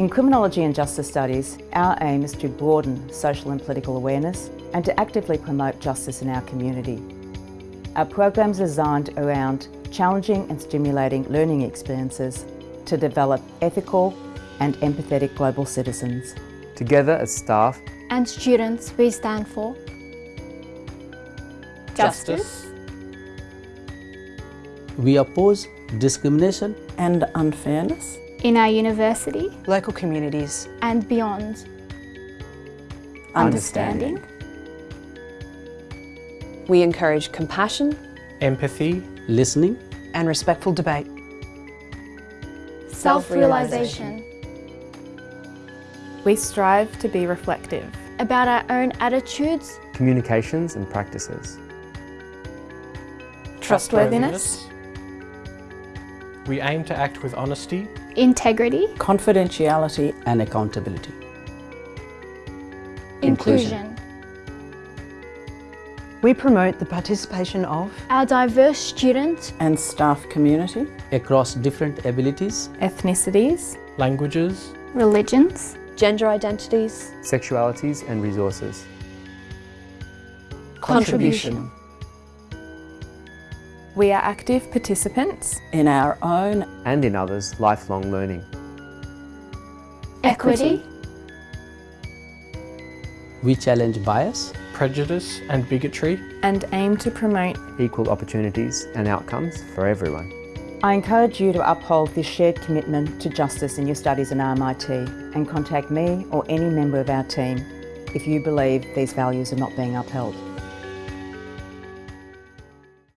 In Criminology and Justice Studies, our aim is to broaden social and political awareness and to actively promote justice in our community. Our programs are designed around challenging and stimulating learning experiences to develop ethical and empathetic global citizens. Together as staff and students, we stand for justice. We oppose discrimination and unfairness in our university, local communities and beyond. Understanding. We encourage compassion, empathy, listening and respectful debate. Self-realisation. We strive to be reflective about our own attitudes, communications and practices. Trustworthiness. We aim to act with honesty, integrity, confidentiality and accountability. Inclusion. We promote the participation of our diverse student and staff community. Across different abilities, ethnicities, languages, religions, gender identities, sexualities and resources. Contribution. We are active participants in our own and in others' lifelong learning. Equity. We challenge bias, prejudice and bigotry and aim to promote equal opportunities and outcomes for everyone. I encourage you to uphold this shared commitment to justice in your studies in RMIT and contact me or any member of our team if you believe these values are not being upheld.